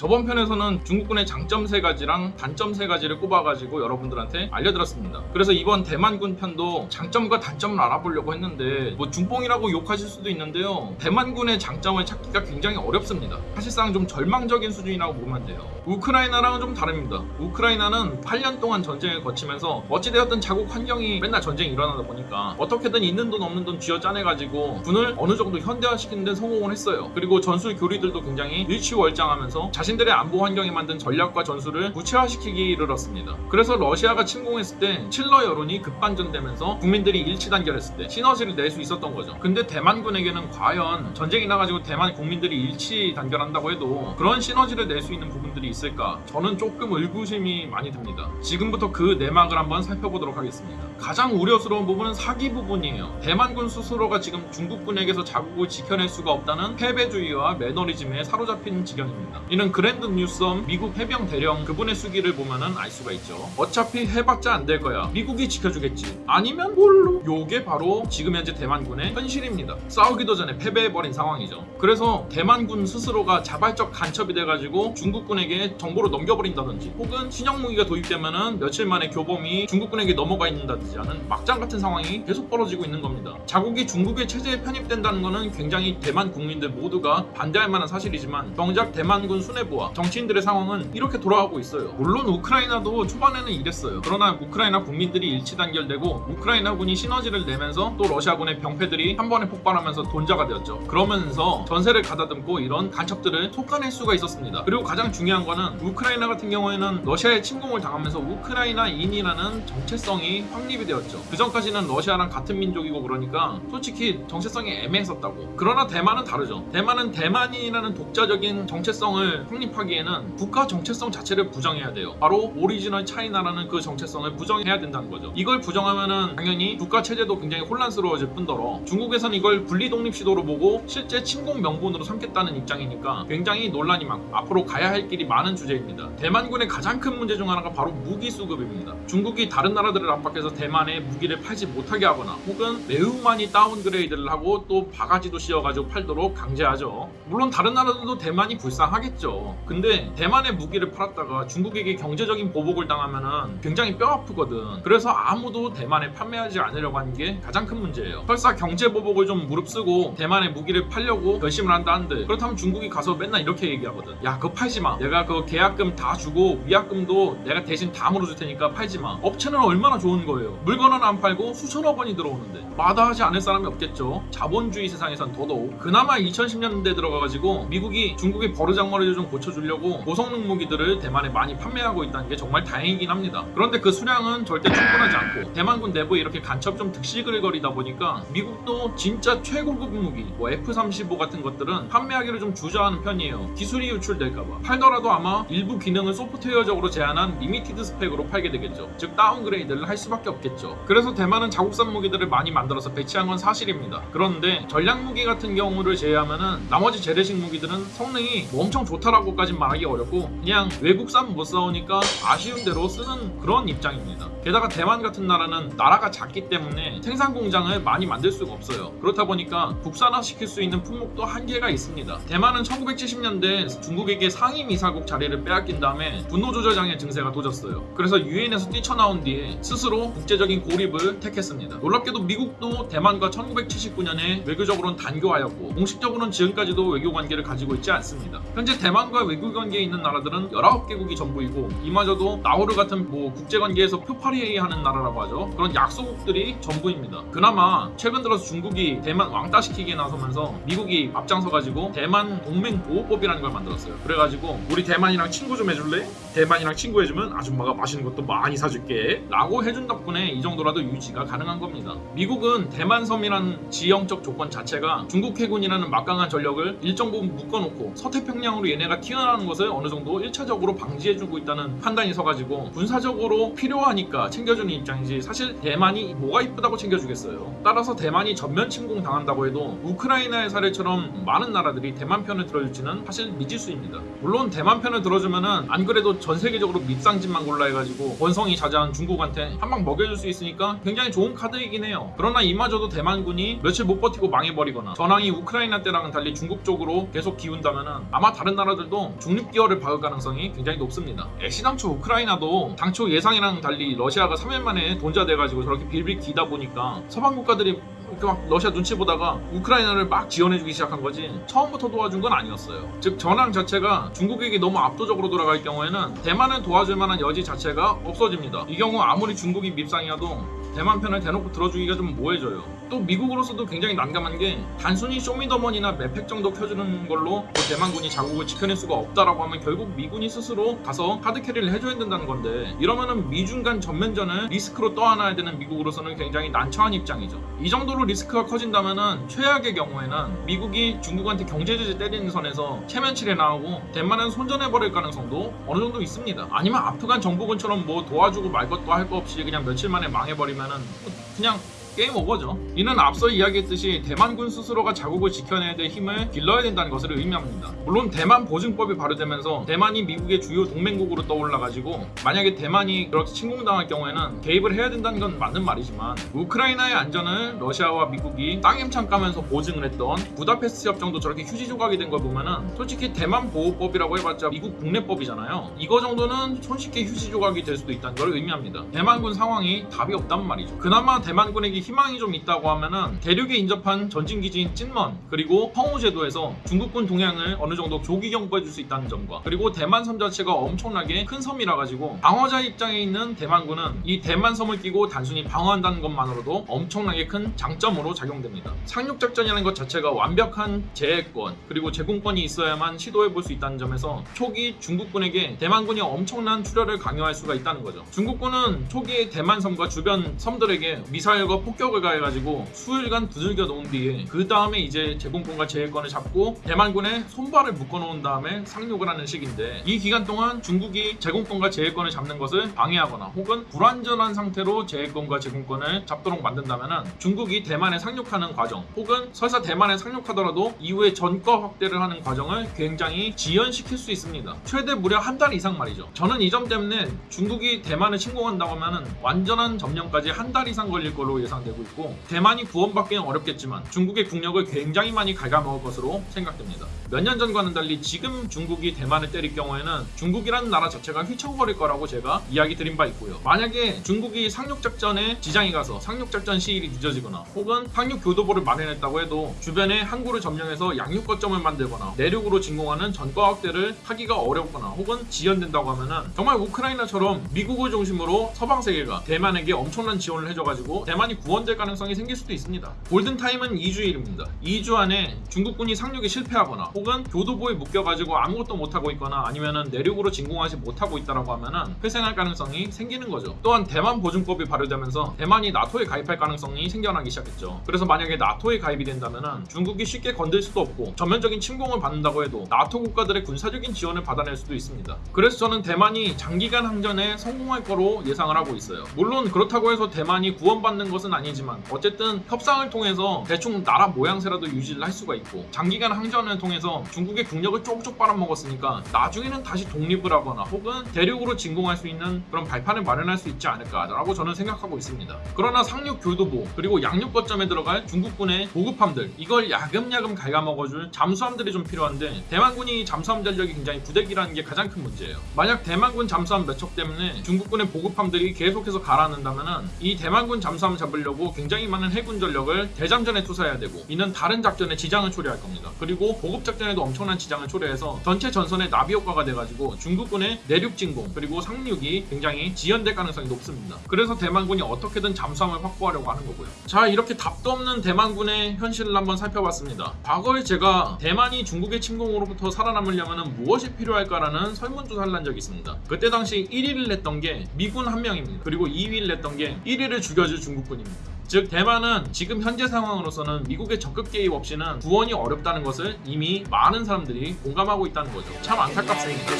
저번 편에서는 중국군의 장점 세 가지랑 단점 세 가지를 꼽아가지고 여러분들한테 알려드렸습니다. 그래서 이번 대만군 편도 장점과 단점을 알아보려고 했는데 뭐 중뽕이라고 욕하실 수도 있는데요. 대만군의 장점을 찾기가 굉장히 어렵습니다. 사실상 좀 절망적인 수준이라고 보면 돼요. 우크라이나랑은 좀 다릅니다. 우크라이나는 8년 동안 전쟁을 거치면서 어찌되었든 자국 환경이 맨날 전쟁이 일어나다 보니까 어떻게든 있는 돈 없는 돈 쥐어 짜내가지고 군을 어느 정도 현대화시키는 데 성공을 했어요. 그리고 전술 교리들도 굉장히 일치월장하면서 자신 들의 안보 환경에 만든 전략과 전술을 구체화시키기 이르렀습니다. 그래서 러시아가 침공했을 때 칠러 여론이 급반전되면서 국민들이 일치단결했을 때 시너지를 낼 수 있었던 거죠. 근데 대만군에게는 과연 전쟁이 나가지고 대만 국민들이 일치 단결한다고 해도 그런 시너지를 낼 수 있는 부분들이 있을까? 저는 조금 의구심이 많이 듭니다. 지금부터 그 내막을 한번 살펴보도록 하겠습니다. 가장 우려스러운 부분은 사기 부분이에요. 대만군 스스로가 지금 중국군에게서 자국을 지켜낼 수가 없다는 패배주의와 매너리즘에 사로잡힌 지경입니다. 이는 그 랜드 뉴섬 미국 해병 대령 그분의 수기를 보면은 알 수가 있죠. 어차피 해봤자 안 될 거야. 미국이 지켜주겠지. 아니면 뭘로? 요게 바로 지금 현재 대만군의 현실입니다. 싸우기도 전에 패배해버린 상황이죠. 그래서 대만군 스스로가 자발적 간첩이 돼가지고 중국군에게 정보를 넘겨버린다든지 혹은 신형 무기가 도입되면은 며칠 만에 교범이 중국군에게 넘어가 있는다든지 하는 막장 같은 상황이 계속 벌어지고 있는 겁니다. 자국이 중국의 체제에 편입된다는 것은 굉장히 대만 국민들 모두가 반대할 만한 사실이지만 정작 대만군 수뇌부와 정치인들의 상황은 이렇게 돌아가고 있어요. 물론 우크라이나도 초반에는 이랬어요. 그러나 우크라이나 국민들이 일치 단결되고 우크라이나군이 시너지를 내면서 또 러시아군의 병폐들이 한 번에 폭발하면서 돈자가 되었죠. 그러면서 전세를 가다듬고 이런 간첩들을 톡가낼 수가 있었습니다. 그리고 가장 중요한 거는 우크라이나 같은 경우에는 러시아의 침공을 당하면서 우크라이나인이라는 정체성이 확립이 되었죠. 그 전까지는 러시아랑 같은 민족이고 그러니까 솔직히 정체성이 애매했었다고. 그러나 대만은 다르죠. 대만은 대만인이라는 독자적인 정체성을 확립하기에는 국가 정체성 자체를 부정해야 돼요. 바로 original China라는 그 정체성을 부정해야 된다는 거죠. 이걸 부정하면은 당연히 국가 체제도 굉장히 혼란스러워질 뿐더러 중국에선 이걸 분리 독립 시도로 보고 실제 침공 명분으로 삼겠다는 입장이니까 굉장히 논란이 많고 앞으로 가야 할 길이 많은 주제입니다. 대만군의 가장 큰 문제 중 하나가 바로 무기 수급입니다. 중국이 다른 나라들을 압박해서 대만에 무기를 팔지 못하게 하거나 혹은 매우 많이 downgrade를 하고 또 바가지도 씌워가지고 팔도록 강제하죠. 물론 다른 나라들도 대만이 불쌍하겠죠. 근데 대만에 무기를 팔았다가 중국에게 경제적인 보복을 당하면은 굉장히 뼈 아프거든. 그래서 아무도 대만에 판매하지 않으려고 하는 게 가장 큰 문제예요. 설사 경제 보복을 좀 무릅쓰고 대만에 무기를 팔려고 결심을 한다는데 그렇다면 중국이 가서 맨날 이렇게 얘기하거든. 야 그거 팔지 마. 내가 그 계약금 다 주고 위약금도 내가 대신 다 물어줄 테니까 팔지 마. 업체는 얼마나 좋은 거예요. 물건 하나 안 팔고 수천억 원이 들어오는데 마다하지 않을 사람이 없겠죠. 자본주의 세상에선 더더욱. 그나마 2010년대 들어가가지고 미국이 중국의 버르장머리를 좀 고쳐주려고 고성능 무기들을 대만에 많이 판매하고 있다는 게 정말 다행이긴 합니다. 그런데 그 수량은 절대 충분하지 않고 대만군 내부에 이렇게 간첩 좀 득실거리다 보니까 미국도 진짜 최고급 무기 뭐 F-35 같은 것들은 판매하기를 좀 주저하는 편이에요. 기술이 유출될까봐. 팔더라도 아마 일부 기능을 소프트웨어적으로 제한한 limited spec으로 팔게 되겠죠. 즉 downgrade를 할 수밖에 없겠죠. 그래서 대만은 자국산 무기들을 많이 만들어서 배치한 건 사실입니다. 그런데 전략 무기 같은 경우를 제외하면은 나머지 재래식 무기들은 성능이 뭐 엄청 좋다라고 까진 말하기 어렵고 그냥 외국산 못 사오니까 아쉬운 대로 쓰는 그런 입장입니다. 게다가 대만 같은 나라는 나라가 작기 때문에 생산 공장을 많이 만들 수가 없어요. 그렇다 보니까 국산화 시킬 수 있는 품목도 한계가 있습니다. 대만은 1970년대 중국에게 상임 이사국 자리를 빼앗긴 다음에 분노 조절 장애 증세가 도졌어요. 그래서 유엔에서 뛰쳐나온 뒤에 스스로 국제적인 고립을 택했습니다. 놀랍게도 미국도 대만과 1979년에 외교적으로는 단교하였고 공식적으로는 지금까지도 외교 관계를 가지고 있지 않습니다. 현재 대만 과 외교 관계에 있는 나라들은 19개국이 전부이고 이마저도 나우르 같은 뭐 국제 관계에서 표파리 하는 나라라고 하죠. 그런 약소국들이 전부입니다. 그나마 최근 들어서 중국이 대만 왕따시키기에 나서면서 미국이 앞장서가지고 대만 동맹 보호법이라는 걸 만들었어요. 그래가지고 우리 대만이랑 친구 좀 해줄래? 대만이랑 친구 해주면 아줌마가 맛있는 것도 많이 사줄게. 라고 해준 덕분에 이 정도라도 유지가 가능한 겁니다. 미국은 대만 섬이라는 지형적 조건 자체가 중국 해군이라는 막강한 전력을 일정 부분 묶어놓고 서태평양으로 얘네가 튀어나오는 것을 어느 정도 1차적으로 방지해주고 있다는 판단이 서가지고 군사적으로 필요하니까 챙겨주는 입장이지 사실 대만이 뭐가 이쁘다고 챙겨주겠어요. 따라서 대만이 전면 침공 당한다고 해도 우크라이나의 사례처럼 많은 나라들이 대만 편을 들어줄지는 사실 미지수입니다. 물론 대만 편을 들어주면은 안 그래도 전 세계적으로 밉상집만 골라 해가지고 원성이 자자한 중국한테 한 방 먹여줄 수 있으니까 굉장히 좋은 카드이긴 해요. 그러나 이마저도 대만군이 며칠 못 버티고 망해버리거나 전황이 우크라이나 때랑은 달리 중국 쪽으로 계속 기운다면은 아마 다른 나라들도 편도 중립기어를 박을 가능성이 굉장히 높습니다. 애시당초 우크라이나도 당초 예상이랑 달리 러시아가 3일 만에 돈좌돼가지고 저렇게 빌빌 기다 보니까 서방 국가들이 막 러시아 눈치 보다가 우크라이나를 막 지원해주기 시작한 거지 처음부터 도와준 건 아니었어요. 즉 전황 자체가 중국에게 너무 압도적으로 돌아갈 경우에는 대만을 도와줄 만한 여지 자체가 없어집니다. 이 경우 아무리 중국이 밉상이어도 대만 편을 대놓고 들어주기가 좀 뭐해져요. 또 미국으로서도 굉장히 난감한 게 단순히 쇼미더머니나 맵팩 정도 켜주는 걸로 뭐 대만군이 자국을 지켜낼 수가 없다라고 하면 결국 미군이 스스로 가서 hard carry를 해줘야 된다는 건데 이러면은 미중 간 전면전을 리스크로 떠안아야 되는 미국으로서는 굉장히 난처한 입장이죠. 이 정도로 리스크가 커진다면은 최악의 경우에는 미국이 중국한테 경제 제재 때리는 선에서 체면치레 나오고 대만은 손전해버릴 가능성도 어느 정도 있습니다. 아니면 아프간 정부군처럼 뭐 도와주고 말 것도 할 거 없이 그냥 며칠 만에 망해버리면 은 그냥 게임 오버죠. 이는 앞서 이야기했듯이 대만군 스스로가 자국을 지켜내야 될 힘을 길러야 된다는 것을 의미합니다. 물론 대만 보증법이 발효되면서 대만이 미국의 주요 동맹국으로 떠올라가지고 만약에 대만이 그렇게 침공당할 경우에는 개입을 해야 된다는 건 맞는 말이지만 우크라이나의 안전을 러시아와 미국이 땅임창 까면서 보증을 했던 부다페스트 협정도 저렇게 휴지 조각이 된 걸 보면은 솔직히 대만 보호법이라고 해봤자 미국 국내법이잖아요. 이거 정도는 손쉽게 휴지 조각이 될 수도 있다는 걸 의미합니다. 대만군 상황이 답이 없단 말이죠. 그나마 대만군에게 희망이 좀 있다고 하면은 대륙에 인접한 전진기지인 찐먼 그리고 황호제도에서 중국군 동향을 어느 정도 조기 경보해 줄 수 있다는 점과 그리고 대만 섬 자체가 엄청나게 큰 섬이라 가지고 방어자 입장에 있는 대만군은 이 대만 섬을 끼고 단순히 방어한다는 것만으로도 엄청나게 큰 장점으로 작용됩니다. 상륙 작전이라는 것 자체가 완벽한 제해권 그리고 제공권이 있어야만 시도해 볼 수 있다는 점에서 초기 중국군에게 대만군이 엄청난 출혈을 강요할 수가 있다는 거죠. 중국군은 초기에 대만 섬과 주변 섬들에게 미사일과 폭격을 가해가지고 수일간 두들겨 놓은 뒤에 그 다음에 이제 제공권과 제해권을 잡고 대만군의 손발을 묶어놓은 다음에 상륙을 하는 시기인데 이 기간 동안 중국이 제공권과 제해권을 잡는 것을 방해하거나 혹은 불완전한 상태로 제해권과 제공권을 잡도록 만든다면 중국이 대만에 상륙하는 과정 혹은 설사 대만에 상륙하더라도 이후에 전과 확대를 하는 과정을 굉장히 지연시킬 수 있습니다. 최대 무려 한 달 이상 말이죠. 저는 이 점 때문에 중국이 대만을 침공한다고 하면 완전한 점령까지 한 달 이상 걸릴 걸로 예상 되고 있고 대만이 구원받기는 어렵겠지만 중국의 국력을 굉장히 많이 갉아먹을 것으로 생각됩니다. 몇 년 전과는 달리 지금 중국이 대만을 때릴 경우에는 중국이라는 나라 자체가 휘청거릴 거라고 제가 이야기 드린 바 있고요. 만약에 중국이 상륙작전에 지장이 가서 상륙작전 시일이 늦어지거나 혹은 상륙 교도보를 마련했다고 해도 주변에 항구를 점령해서 양육 거점을 만들거나 내륙으로 진공하는 전과 확대를 하기가 어렵거나 혹은 지연된다고 하면은 정말 우크라이나처럼 미국을 중심으로 서방 세계가 대만에게 엄청난 지원을 해줘가지고 대만이 구 원될 가능성이 생길 수도 있습니다. 골든타임은 2주일입니다. 2주 안에 중국군이 상륙에 실패하거나 혹은 교도보에 묶여가지고 아무것도 못하고 있거나 아니면은 내륙으로 진공하지 못하고 있다라고 하면은 회생할 가능성이 생기는 거죠. 또한 대만 보증법이 발효되면서 대만이 나토에 가입할 가능성이 생겨나기 시작했죠. 그래서 만약에 나토에 가입이 된다면은 중국이 쉽게 건들 수도 없고 전면적인 침공을 받는다고 해도 나토 국가들의 군사적인 지원을 받아낼 수도 있습니다. 그래서 저는 대만이 장기간 항전에 성공할 거로 예상을 하고 있어요. 물론 그렇다고 해서 대만이 구원받는 것은 아니 지만 어쨌든 협상을 통해서 대충 나라 모양새라도 유지를 할 수가 있고 장기간 항전을 통해서 중국의 국력을 쪽쪽 빨아먹었으니까 나중에는 다시 독립을 하거나 혹은 대륙으로 진공할 수 있는 그런 발판을 마련할 수 있지 않을까라고 저는 생각하고 있습니다. 그러나 상륙 교도보 그리고 양육 거점에 들어갈 중국군의 보급함들 이걸 야금야금 갉아먹어줄 잠수함들이 좀 필요한데 대만군이 잠수함 전력이 굉장히 부대기라는 게 가장 큰 문제예요. 만약 대만군 잠수함 몇 척 때문에 중국군의 보급함들이 계속해서 가라앉는다면은 이 대만군 잠수함 잡으려고 굉장히 많은 해군 전력을 대장전에 투사해야 되고 이는 다른 작전에 지장을 초래할 겁니다. 그리고 보급 작전에도 엄청난 지장을 초래해서 전체 전선의 나비 효과가 돼가지고 중국군의 내륙 진공 그리고 상륙이 굉장히 지연될 가능성이 높습니다. 그래서 대만군이 어떻게든 잠수함을 확보하려고 하는 거고요. 자 이렇게 답도 없는 대만군의 현실을 한번 살펴봤습니다. 과거에 제가 대만이 중국의 침공으로부터 살아남으려면 무엇이 필요할까라는 설문조사를 한 적이 있습니다. 그때 당시 1위를 냈던 게 미군 한 명입니다. 그리고 2위를 냈던 게 1위를 죽여줄 중국군입니다. 즉 대만은 지금 현재 상황으로서는 미국의 적극 개입 없이는 구원이 어렵다는 것을 이미 많은 사람들이 공감하고 있다는 거죠. 참 안타깝습니다.